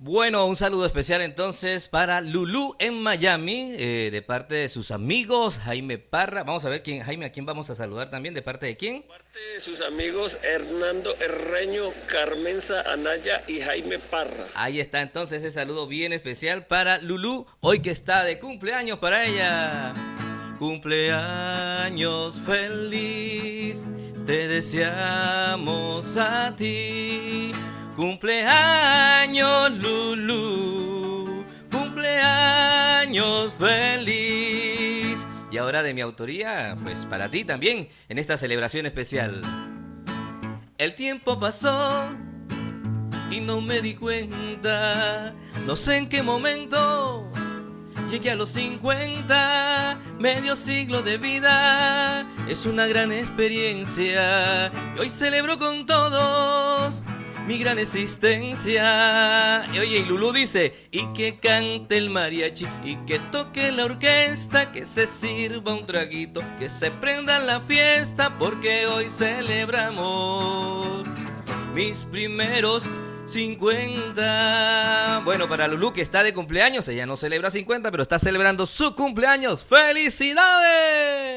Bueno, un saludo especial entonces para Lulú en Miami, eh, de parte de sus amigos, Jaime Parra. Vamos a ver quién, Jaime, a quién vamos a saludar también, de parte de quién. De parte de sus amigos Hernando Herreño, Carmenza Anaya y Jaime Parra. Ahí está entonces ese saludo bien especial para Lulú, hoy que está de cumpleaños para ella. Cumpleaños feliz, te deseamos a ti. Cumpleaños Lulu, cumpleaños feliz. Y ahora de mi autoría, pues para ti también, en esta celebración especial. El tiempo pasó y no me di cuenta, no sé en qué momento llegué a los 50, medio siglo de vida, es una gran experiencia. Y hoy celebro con todos mi gran existencia. Y oye, y Lulú dice, y que cante el mariachi, y que toque la orquesta, que se sirva un traguito, que se prenda la fiesta, porque hoy celebramos mis primeros 50. Bueno, para Lulú que está de cumpleaños, ella no celebra 50, pero está celebrando su cumpleaños. ¡Felicidades!